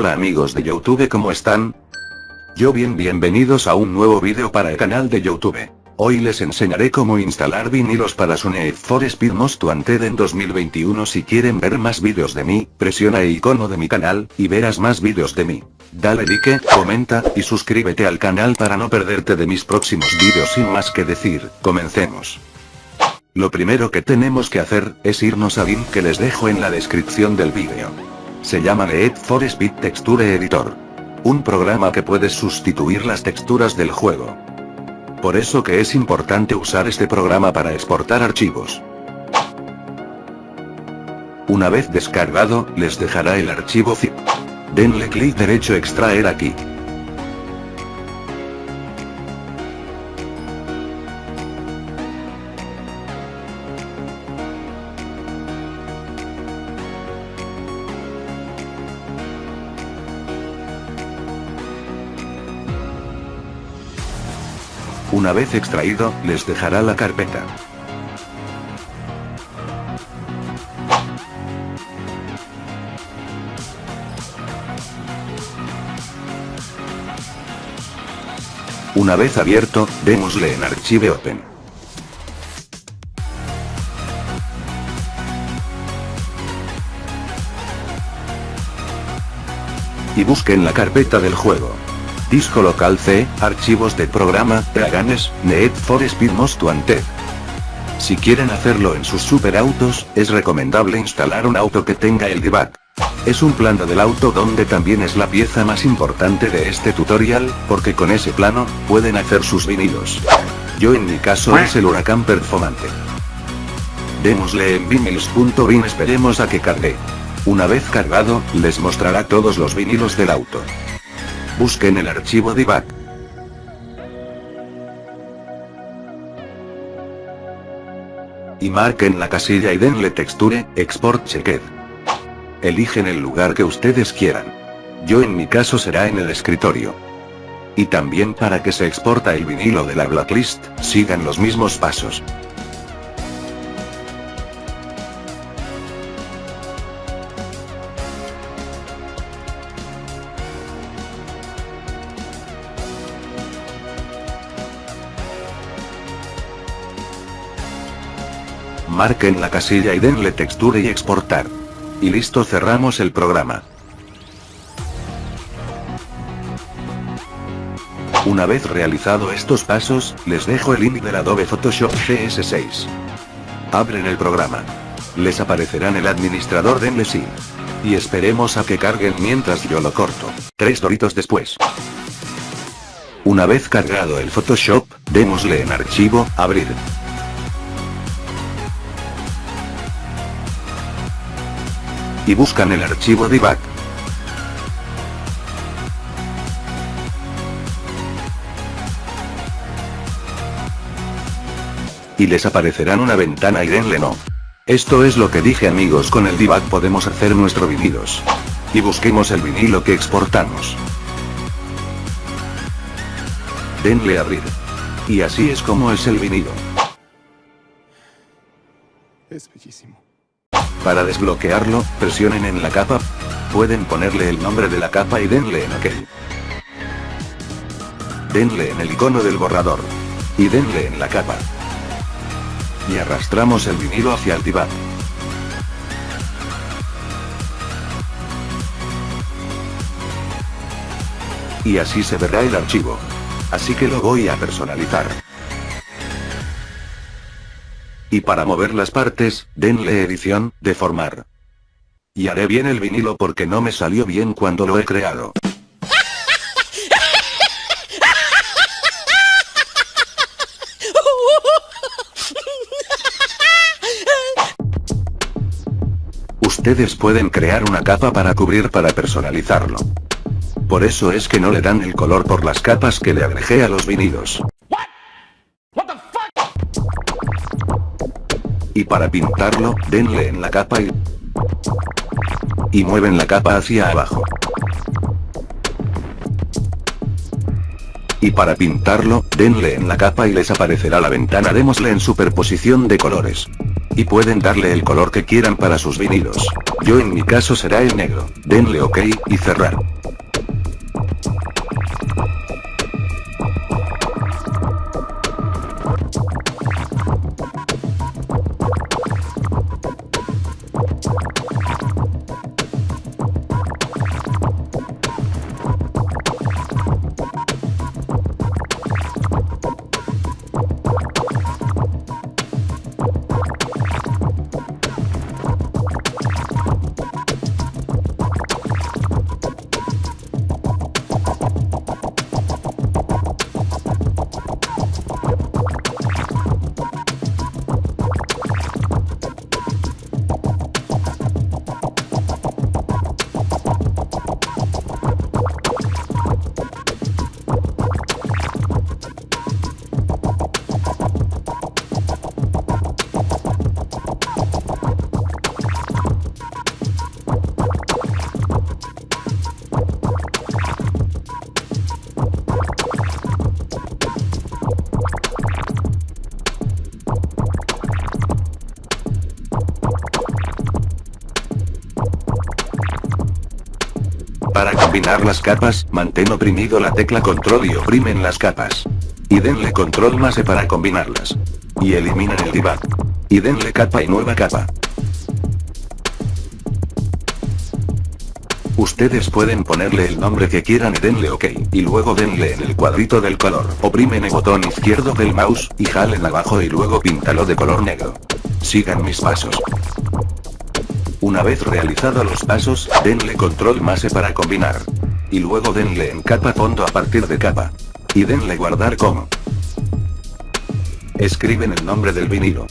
Hola amigos de Youtube ¿cómo están? Yo bien bienvenidos a un nuevo vídeo para el canal de Youtube. Hoy les enseñaré cómo instalar vinilos para su Need for Speed Most Wanted en 2021 si quieren ver más vídeos de mí, presiona el icono de mi canal, y verás más vídeos de mí. Dale like, comenta, y suscríbete al canal para no perderte de mis próximos vídeos sin más que decir, comencemos. Lo primero que tenemos que hacer, es irnos al link que les dejo en la descripción del vídeo. Se llama Need for Speed Texture Editor. Un programa que puede sustituir las texturas del juego. Por eso que es importante usar este programa para exportar archivos. Una vez descargado, les dejará el archivo zip. Denle clic derecho extraer aquí. Una vez extraído, les dejará la carpeta. Una vez abierto, démosle en Archive Open. Y busquen la carpeta del juego. Disco local C, archivos de programa, Draganes, Need for Speed Most Wanted. Si quieren hacerlo en sus superautos, es recomendable instalar un auto que tenga el debug. Es un plano del auto donde también es la pieza más importante de este tutorial, porque con ese plano, pueden hacer sus vinilos. Yo en mi caso es el huracán performante. Démosle en vinilos.bin esperemos a que cargue. Una vez cargado, les mostrará todos los vinilos del auto. Busquen el archivo debug. Y marquen la casilla y denle texture, export checked. Eligen el lugar que ustedes quieran. Yo en mi caso será en el escritorio. Y también para que se exporta el vinilo de la blacklist, sigan los mismos pasos. Marquen la casilla y denle textura y exportar. Y listo cerramos el programa. Una vez realizado estos pasos, les dejo el link del Adobe Photoshop CS6. Abren el programa. Les aparecerá en el administrador denle sí. Y esperemos a que carguen mientras yo lo corto. Tres doritos después. Una vez cargado el Photoshop, démosle en archivo, abrir. Y buscan el archivo debug. Y les aparecerán una ventana y denle no. Esto es lo que dije amigos con el debug podemos hacer nuestro vinilos. Y busquemos el vinilo que exportamos. Denle abrir. Y así es como es el vinilo. Es bellísimo. Para desbloquearlo, presionen en la capa. Pueden ponerle el nombre de la capa y denle en OK. Denle en el icono del borrador. Y denle en la capa. Y arrastramos el vinilo hacia el debug. Y así se verá el archivo. Así que lo voy a personalizar. Y para mover las partes, denle edición, deformar. Y haré bien el vinilo porque no me salió bien cuando lo he creado. Ustedes pueden crear una capa para cubrir para personalizarlo. Por eso es que no le dan el color por las capas que le agregué a los vinilos. Y para pintarlo, denle en la capa y... Y mueven la capa hacia abajo. Y para pintarlo, denle en la capa y les aparecerá la ventana démosle en superposición de colores. Y pueden darle el color que quieran para sus vinilos. Yo en mi caso será el negro. Denle ok, y cerrar. Combinar las capas, mantén oprimido la tecla control y oprimen las capas. Y denle control más E para combinarlas. Y eliminen el debug. Y denle capa y nueva capa. Ustedes pueden ponerle el nombre que quieran y denle OK, y luego denle en el cuadrito del color. Oprimen el botón izquierdo del mouse, y jalen abajo y luego píntalo de color negro. Sigan mis pasos. Una vez realizado los pasos, denle control más E para combinar. Y luego denle en capa fondo a partir de capa. Y denle guardar como. Escriben el nombre del vinilo.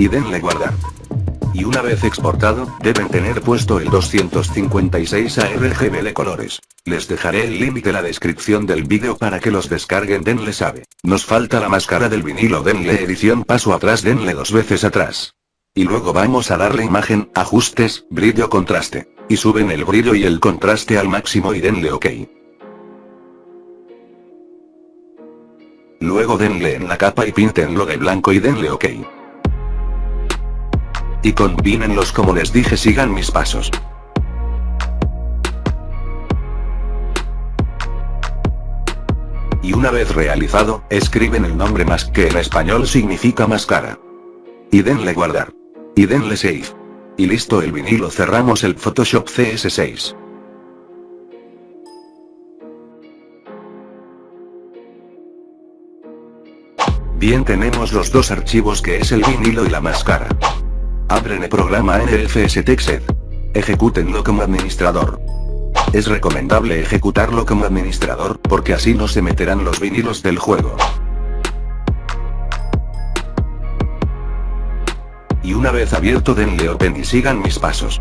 Y denle guardar. Y una vez exportado, deben tener puesto el 256 ARGB de colores. Les dejaré el link de la descripción del vídeo para que los descarguen denle sabe. Nos falta la máscara del vinilo denle edición paso atrás denle dos veces atrás. Y luego vamos a darle imagen, ajustes, brillo contraste. Y suben el brillo y el contraste al máximo y denle ok. Luego denle en la capa y píntenlo de blanco y denle ok. Y combínenlos como les dije sigan mis pasos. Y una vez realizado, escriben el nombre más que en español significa máscara. Y denle guardar. Y denle save. Y listo el vinilo cerramos el Photoshop CS6. Bien tenemos los dos archivos que es el vinilo y la máscara. Abren el programa NFS Texed. Ejecútenlo como administrador. Es recomendable ejecutarlo como administrador, porque así no se meterán los vinilos del juego. Y una vez abierto denle open y sigan mis pasos.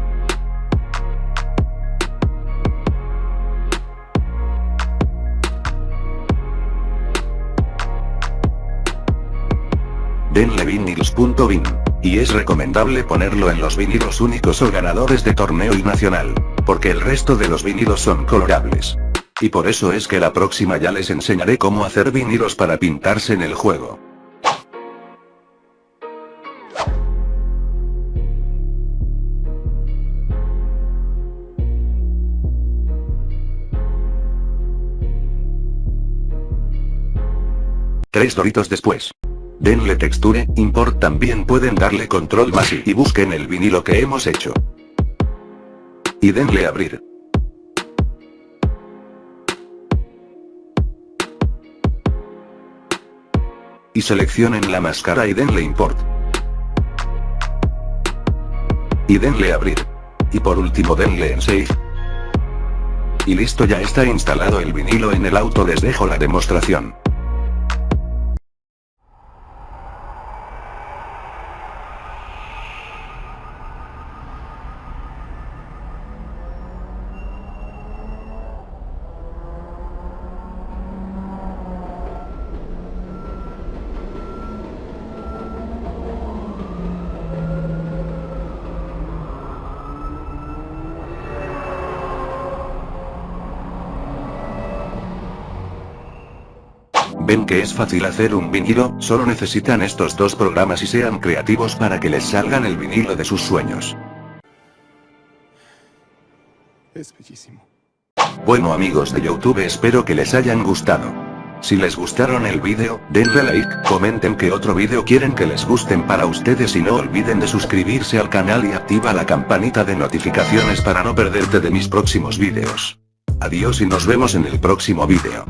Denle vinilos.bin. Y es recomendable ponerlo en los vinilos únicos o ganadores de torneo y nacional. Porque el resto de los vinilos son colorables. Y por eso es que la próxima ya les enseñaré cómo hacer vinilos para pintarse en el juego. Tres doritos después. Denle texture, import también pueden darle control más y, y busquen el vinilo que hemos hecho. Y denle abrir. Y seleccionen la máscara y denle import. Y denle abrir. Y por último denle en save. Y listo ya está instalado el vinilo en el auto les dejo la demostración. ¿Ven que es fácil hacer un vinilo? Solo necesitan estos dos programas y sean creativos para que les salgan el vinilo de sus sueños. Es bellísimo. Bueno amigos de Youtube espero que les hayan gustado. Si les gustaron el vídeo, denle like, comenten qué otro vídeo quieren que les gusten para ustedes y no olviden de suscribirse al canal y activa la campanita de notificaciones para no perderte de mis próximos vídeos. Adiós y nos vemos en el próximo vídeo.